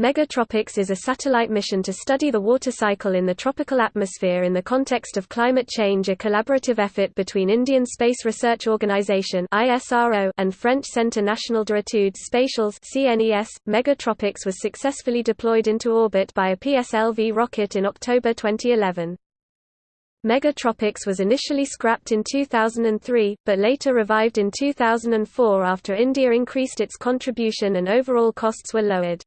Megha-Tropiques is a satellite mission to study the water cycle in the tropical atmosphere in the context of climate change a collaborative effort between Indian Space Research Organisation and French Centre National d'études spatiales. Megha-Tropiques was successfully deployed into orbit by a PSLV rocket in October 2011. Megha-Tropiques was initially scrapped in 2003, but later revived in 2004 after India increased its contribution and overall costs were lowered.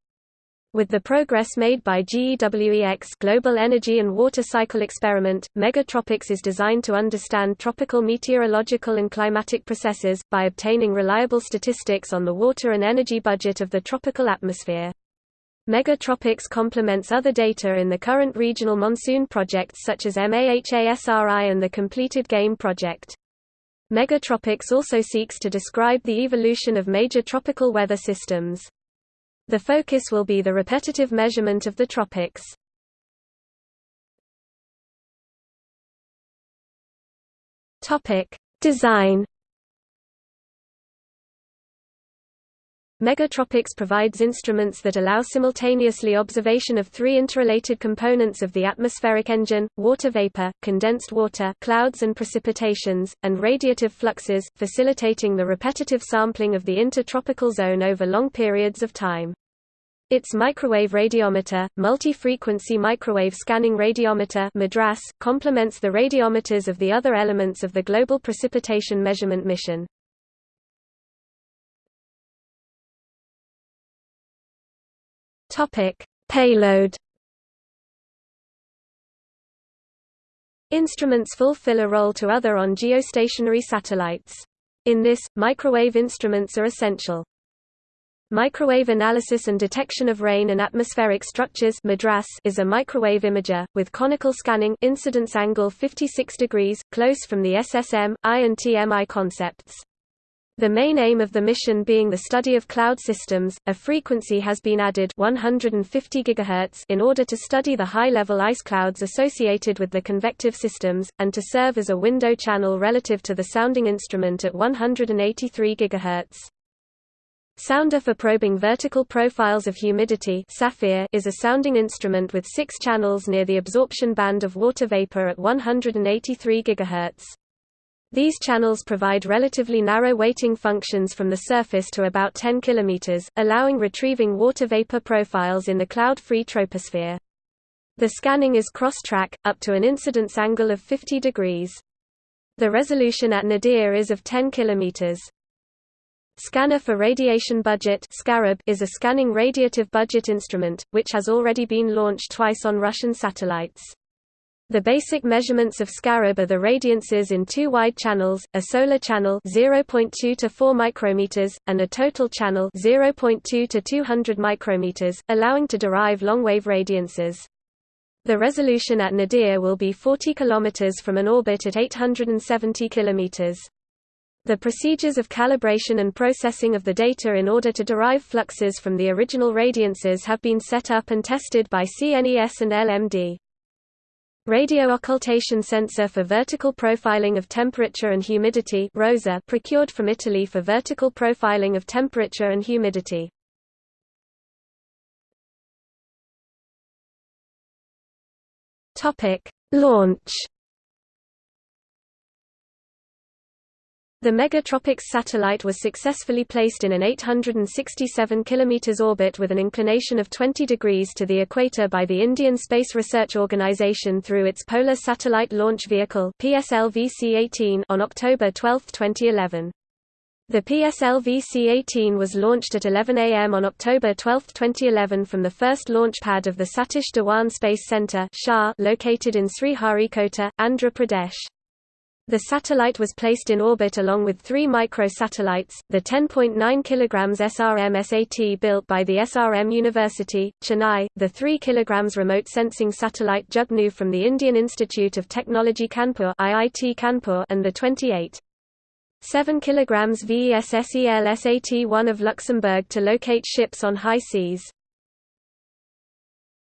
With the progress made by GEWEX Global Energy and Water Cycle Experiment, Megha-Tropiques is designed to understand tropical meteorological and climatic processes, by obtaining reliable statistics on the water and energy budget of the tropical atmosphere. Megha-Tropiques complements other data in the current regional monsoon projects such as MAHASRI and the completed GAME project. Megha-Tropiques also seeks to describe the evolution of major tropical weather systems. The focus will be the repetitive measurement of the tropics. Topic: Design Megha-Tropiques provides instruments that allow simultaneously observation of three interrelated components of the atmospheric engine, water vapor, condensed water clouds and precipitations, and radiative fluxes, facilitating the repetitive sampling of the intertropical zone over long periods of time. Its microwave radiometer, multi-frequency microwave scanning radiometer MADRAS, complements the radiometers of the other elements of the Global Precipitation Measurement Mission. Topic: Payload. Instruments fulfill a role to other on geostationary satellites. In this, microwave instruments are essential. Microwave Analysis and Detection of Rain and Atmospheric Structures is a microwave imager, with conical scanning incidence angle 56 degrees, close from the SSM, I and TMI concepts. The main aim of the mission being the study of cloud systems, a frequency has been added 150 GHz in order to study the high-level ice clouds associated with the convective systems, and to serve as a window channel relative to the sounding instrument at 183 GHz. Sounder for probing vertical profiles of humidity is a sounding instrument with six channels near the absorption band of water vapor at 183 GHz. These channels provide relatively narrow weighting functions from the surface to about 10 km, allowing retrieving water vapor profiles in the cloud-free troposphere. The scanning is cross-track, up to an incidence angle of 50 degrees. The resolution at nadir is of 10 km. Scanner for Radiation Budget is a scanning radiative budget instrument, which has already been launched twice on Russian satellites. The basic measurements of ScaRaB are the radiances in two wide channels, a solar channel 0.2 to 4 micrometers, and a total channel 0.2 to 200 micrometers, allowing to derive long-wave radiances. The resolution at nadir will be 40 kilometers from an orbit at 870 kilometers. The procedures of calibration and processing of the data in order to derive fluxes from the original radiances have been set up and tested by CNES and LMD. Radio occultation sensor for vertical profiling of temperature and humidity ROSA procured from Italy for vertical profiling of temperature and humidity. Topic: Launch The Megha-Tropiques satellite was successfully placed in an 867 km orbit with an inclination of 20 degrees to the equator by the Indian Space Research Organisation through its Polar Satellite Launch Vehicle PSLV-C-18 on October 12, 2011. The PSLV-C-18 was launched at 11 am on October 12, 2011 from the first launch pad of the Satish Dhawan Space Centre located in Sriharikota, Andhra Pradesh. The satellite was placed in orbit along with three micro-satellites, the 10.9 kg SRM-SAT built by the SRM University, Chennai, the 3 kg remote sensing satellite Jugnu from the Indian Institute of Technology Kanpur, and the 28. 7 kg VESSEL SAT-1 of Luxembourg to locate ships on high seas.